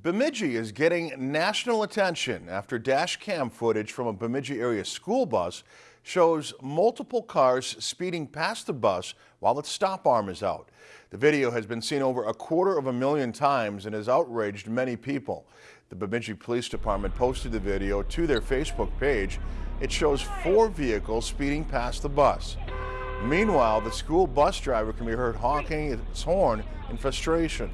Bemidji is getting national attention after dash cam footage from a Bemidji area school bus shows multiple cars speeding past the bus while its stop arm is out. The video has been seen over a quarter of a million times and has outraged many people. The Bemidji Police Department posted the video to their Facebook page. It shows four vehicles speeding past the bus. Meanwhile, the school bus driver can be heard honking its horn in frustration.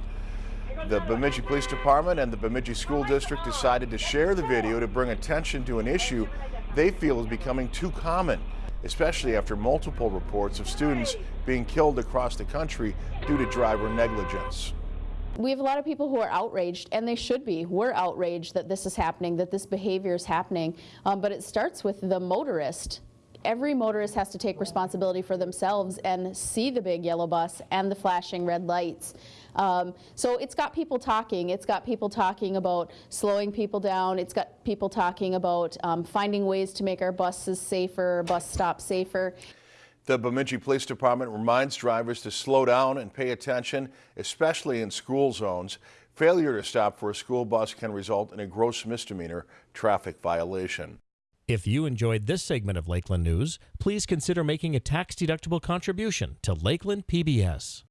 The Bemidji Police Department and the Bemidji School District decided to share the video to bring attention to an issue they feel is becoming too common, especially after multiple reports of students being killed across the country due to driver negligence. We have a lot of people who are outraged, and they should be. We're outraged that this is happening, that this behavior is happening, um, but it starts with the motorist every motorist has to take responsibility for themselves and see the big yellow bus and the flashing red lights. Um, so it's got people talking. It's got people talking about slowing people down. It's got people talking about um, finding ways to make our buses safer, bus stops safer. The Bemidji Police Department reminds drivers to slow down and pay attention, especially in school zones. Failure to stop for a school bus can result in a gross misdemeanor traffic violation. If you enjoyed this segment of Lakeland News, please consider making a tax-deductible contribution to Lakeland PBS.